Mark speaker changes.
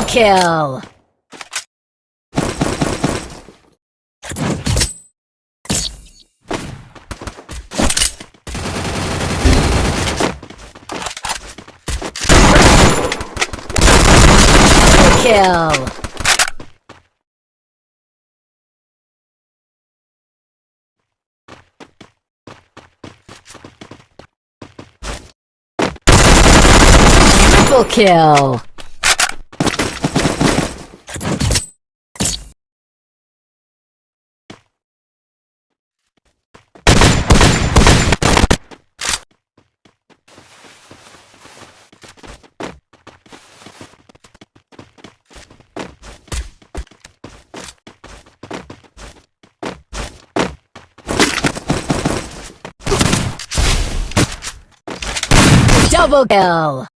Speaker 1: kill! kill! Triple kill! Double kill!